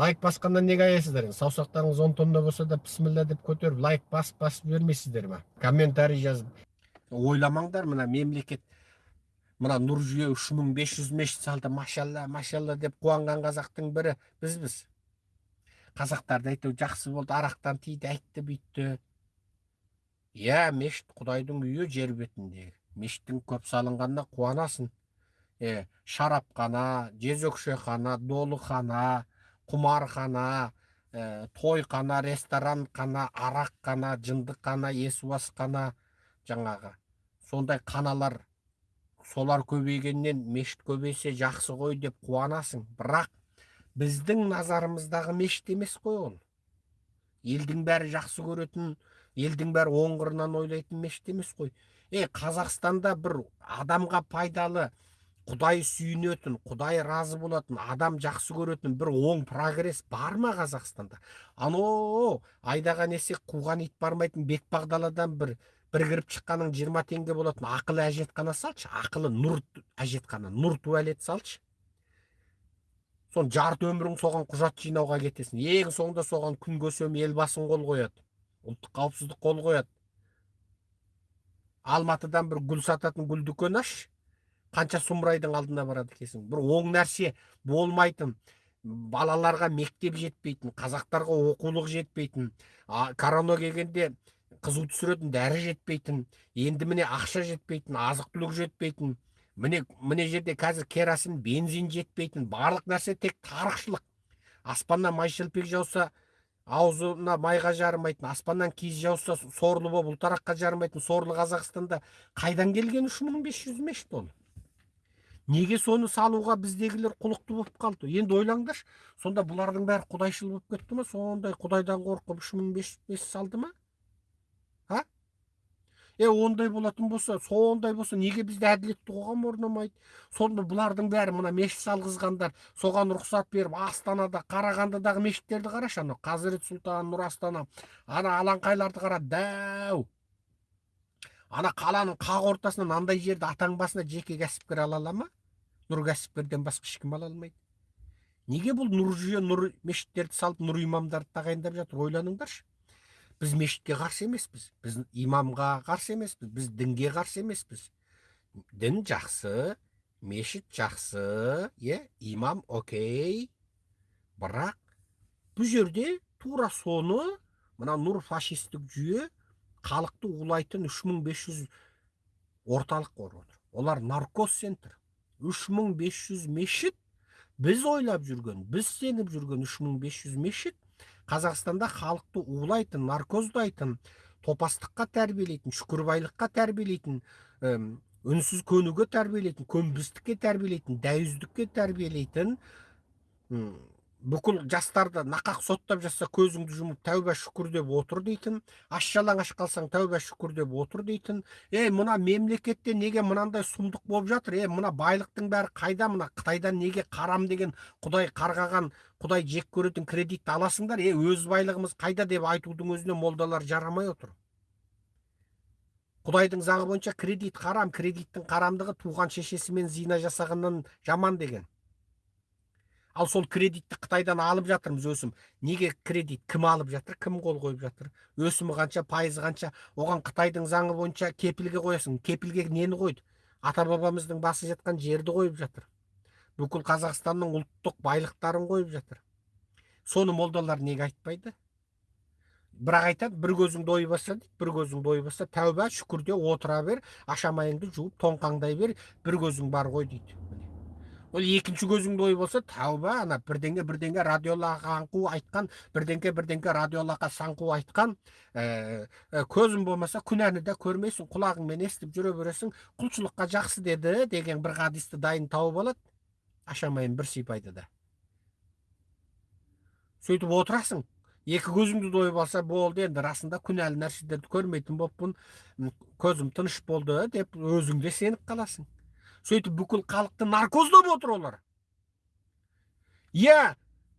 лайк басқаннан неге аяйсыздар? енді саусақтарыңыз он тонна болса да бісміллә деп көтеріп лайк басып басып жібермейсіздер ма? Комментарий жазып. Ойламаңдар мына мемлекет мына нұр жүйе үш мың бес жүз мешіт салды. Машалла машалла деп қуанған қазақтың бірі бізбіз. Қазақтарды әйтеуір жақсы болды арақтан тиді әйтті бүйтті. Иә мешіт құдайдың үйі жер бетіндегі мешіттің көп салынғанына қуанасың. Е шарапхана жезөкшехана долыхана құмархана ә, тойхана ресторанхана арақхана жындықхана есуасхана жаңағы. Сондай қаналар солар көбейгеннен мешіт көбейсе жақсы ғой деп қуанасың. Бірақ біздің назарымыздағы мешіт емес қой ол. Елдің бәрі жақсы көретін елдің бәрі оң қырынан ойлайтын мешіт емес қой. Е қазақстанда бір адамға пайдалы құдай сүйінетін құдай разы болатын адам жақсы көретін бір оң прогресс бар ма қазақстанда? Ано айдаған есек қуған ит бармайтын бетпақдаладан бір бір кіріп шыққаның жиырма теңге болатын ақылы әжетхана салшы ақылы нұр әжетхана нұр туалет салшы. Сон жарты өмірің соған құжат жинауға кетесің ең соңында соған күн көсем елбасың қол қояды ұлттық қауіпсіздік қол қояды. Алматыдан бір гүл сататын гүл дүкен аш қанша сұмырайдың алдына барады екенсің. Бір оң нәрсе болмайтын балаларға мектеп жетпейтін қазақтарға оқулық жетпейтін корона келгенде қызу түсіретін дәрі жетпейтін енді міне ақша жетпейтін азық түлік жетпейтін міне міне жерде қазір керосин бензин жетпейтін барлық нәрсе тек тарықшылық. Аспаннан май шелпек жауса аузына майға жарымайтын аспаннан киіз жауса сорлы болып ұлтараққа жарымайтын сорлы қазақстанда қайдан келген үш мың бес жүз мешіт ол неге соны салуға біздегілер құлықты болып қалды? Енді ойлаңдаршы сонда бұлардың бәрі құдайшыл болып кетті ма? Сондай құдайдан қорқып үш мың бес жүз салды ма? А? Е ондай болатын болса сондай болса неге бізде әділетті қоғам орнамайды? Сонда бұлардың бәрі мына мешіт салғызғандар соған рұқсат беріп астанада қарағандыдағы мешіттерді қарашы анау. Қазірет сұлтан нұр астана. Ана алаңқайларды қара дәу! Ана қаланың қақ ортасынан андай жерді атаң басына жеке кәсіпкер ала ала ма? Нұр кәсіпкерден басқа ешкім ала алмайды. Неге бұл нұр жүйе нұр мешіттерді салып нұр имамдарды тағайындап жатыр? Ойланыңдаршы. Біз мешітке қарсы емеспіз. Біз имамға қарсы емеспіз. Біз дінге қарсы емеспіз. Дін жақсы мешіт жақсы. Иә имам окей. Бірақ бұл жерде тура соны мына нұр фашистік жүйе халықты улайтын 3500 орталық құрып отыр. Олар наркоз центр. 3500 мешіт. Біз ойлап жүрген біз сеніп жүрген 3500 мешіт қазақстанда халықты улайтын наркоздайтын топастыққа тәрбиелейтін шүкірбайлыққа тәрбиелейтін үнсіз көнуге тәрбиелейтін көнбістікке тәрбиелейтін дәйіздікке тәрбиелейтін бүкіл жастарды нақақ соттап жатса көзіңді жұмып тәуба шүкір деп отыр дейтін аш жалаңаш қалсаң тәуба шүкір деп отыр дейтін е мына мемлекетте неге мынандай сұмдық болып жатыр? Е мына байлықтың бәрі қайда? Мына қытайдан неге қарам деген құдай қарғаған құдай жек көретін кредитті аласыңдар? Е өз байлығымыз қайда? деп айтудың өзіне молдалар жарамай отыр. Құдайдың заңы бойынша кредит қарам кредиттің қарамдығы туған шешесімен зина жасағаннан жаман деген. Ал сол кредитті қытайдан алып жатырмыз өсім. Неге кредит кім алып жатыр? Кім қол қойып жатыр? Өсімі қанша пайызы қанша? Оған қытайдың заңы бойынша кепілге қоясың. Кепілге нені қойды? Ата бабамыздың басы жатқан жерді қойып жатыр. Бүкіл қазақстанның ұлттық байлықтарын қойып жатыр. Соны молдалар неге айтпайды? Бірақ айтады бір көзіңді ойбаса дейді бір көзіңді ойбаса тәуба шүкірде отыра бер ашамайыңды жуып тоңқаңдай бер бір көзің бар ғой дейді. Ол екінші көзіңді ой болса тәуба ана бірдеңе бірдеңе радиолаға аңқу айтқан бірдеңке бірдеңке радиолаға саңқу айтқан ә, көзің болмаса күнәні де көрмейсің құлағыңмен естіп жүре бересің құлшылыққа жақсы деді деген бір хадисті дайын тауып алады ашамайын бір сипайды да. Сөйтіп отырасың екі көзіңді дойып алса болды енді расында күнәлі нәрселерді көрмейтін болыппын көзім тыныш болды деп өзіңде сеніп қаласың. Сөйтіп бүкіл халықты наркоздап отыр олар. Иә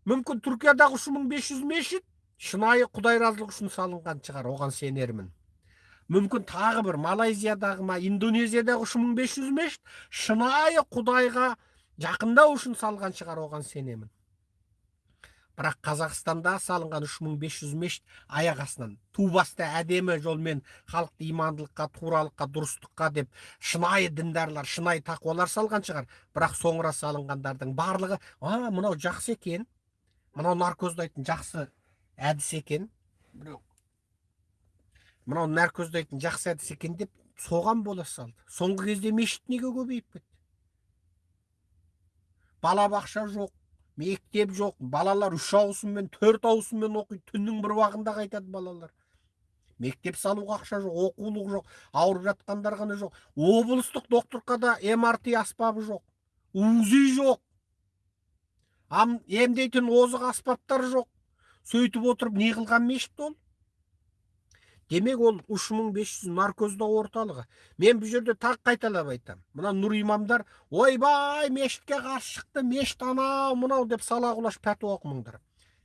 мүмкін түркиядағы үш мың бес жүз мешіт шынайы құдай разылығы үшін салынған шығар оған сенермін. Мүмкін тағы бір малайзиядағы ма индонезиядағы үш мың бес жүз мешіт шынайы құдайға жақындау үшін салған шығар оған сенемін. Бірақ қазақстанда салынған 3500 мешіт аяқ астынан. Ту баста әдемі жолмен халықты имандылыққа туралыққа дұрыстыққа деп шынайы діндарлар шынайы тақуалар салған шығар. Бірақ соңыра салынғандардың барлығы а мынау жақсы екен. Мынау наркоздайтын жақсы әдіс екен мынау наркоздайтын жақсы әдіс екен деп соған бола салды. Соңғы кезде мешіт неге көбейіп кетті? Балабақша жоқ мектеп жоқ балалар үш ауысыммен төрт ауысыммен оқиды. Түннің бір уағында қайтады балалар. Мектеп салуға ақша жоқ оқулық жоқ ауырып жатқандар ғана жоқ. Облыстық докторкада мрт аспабы жоқ. Узи жоқ. Емдейтін озық аспаптар жоқ. Сөйтіп отырып не қылған мешіт ол? Демек ол үш мың орталығы. Мен бұл жерде тағы қайталап айтамын мына нұр имамдар ойбай мешітке қарсы шықты мешіт анау мынау деп сала құлаш пәтуа оқымаңдар.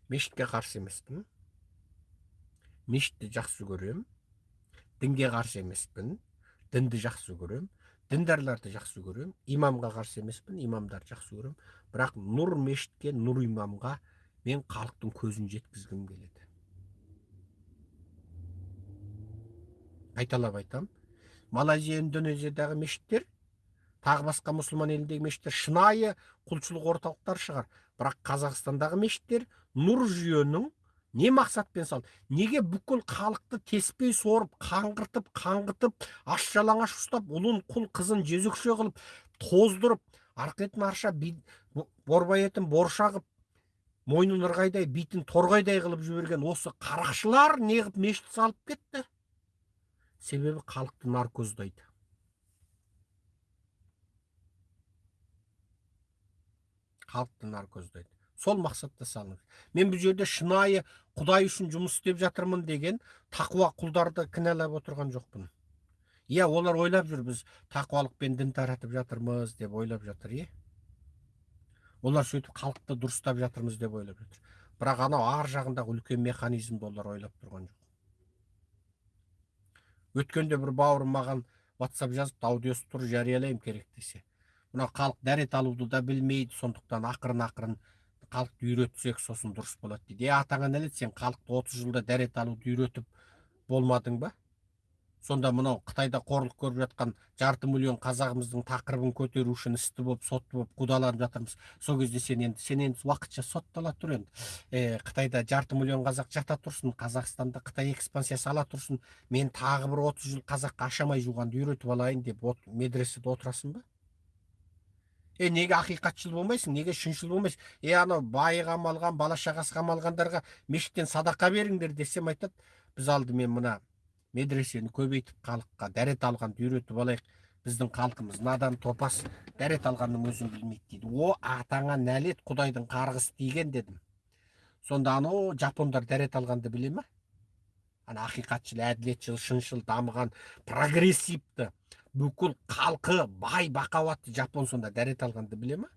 Мешітке қарсы емеспін. Мешітті жақсы көремін. Дінге қарсы емеспін. Дінді жақсы көремін. Діндарларды жақсы көремін. Имамға қарсы емеспін имамдарды жақсы көремін. Бірақ нұр мешітке нұр имамға мен халықтың көзін жеткізгім келеді. Қайталап айтам. Малайзия индонезиядағы мешіттер тағы басқа мұсылман еліндегі мешіттер шынайы құлшылық орталықтар шығар. Бірақ қазақстандағы мешіттер нұр жүйенің не мақсатпен салды? Неге бүкіл халықты теспей сорып қаңғыртып қаңғытып аш жалаңаш ұстап ұлын құл қызын жезөкше қылып тоздырып арқа етін арша борбай етін борша қылып мойнын ырғайдай битін торғайдай қылып жіберген осы қарақшылар не қылып мешіт салып кетті? Себебі халықты наркоздайды халықты наркоздайды сол мақсатта салынып мен бұл жерде шынайы құдай үшін жұмыс істеп жатырмын деген тақуа құлдарды кінәлап отырған жоқпын. Иә олар ойлап жүр біз тақуалықпен дін таратып жатырмыз деп ойлап жатыр иә олар сөйтіп халықты дұрыстап жатырмыз деп ойлап жатыр. Бірақ анау ар жағындағы үлкен механизмді олар ойлап тұрған жоқ. Өткенде бір бауырым маған ватсап жазып аудиосы тұр жариялаймын керек десе. Мынау халық дәрет алуды да білмейді сондықтан ақырын ақырын халықты үйретсек сосын дұрыс болады дейді. Е атаңа нәлет сен халықты отыз жылда дәрет алуды үйретіп болмадың ба? Сонда мынау қытайда қорлық көріп жатқан жарты миллион қазағымыздың тақырыбын көтеру үшін істі болып сотты болып қудаланып жатырмыз. Сол кезде сен енді сен енді уақытша соттала тұр енді. Ә, қытайда жарты миллион қазақ жата тұрсын қазақстанда қытай экспансиясы ала тұрсын. Мен тағы бір отыз жыл қазаққа ашамай жуғанды үйретіп алайын деп от, медреседе отырасың ба? Е неге ақиқатшыл болмайсың? Неге шыншыл болмайсың? Е анау байы қамалған бала шағасы қамалғандарға мешіттен садақа беріңдер десем айтады. Біз алдымен мына медресені көбейтіп халыққа дәрет алғанды үйретіп алайық. Біздің халқымыз надан топас дәрет алғанның өзін білмейді дейді. О атаңа нәлет құдайдың қарғысы тиген дедім. Сонда анау жапондар дәрет алғанды біле ма ана ақиқатшыл әділетшіл шыншыл дамыған прогрессивті бүкіл халқы бай бақуатты жапон сонда дәрет алғанды біле ма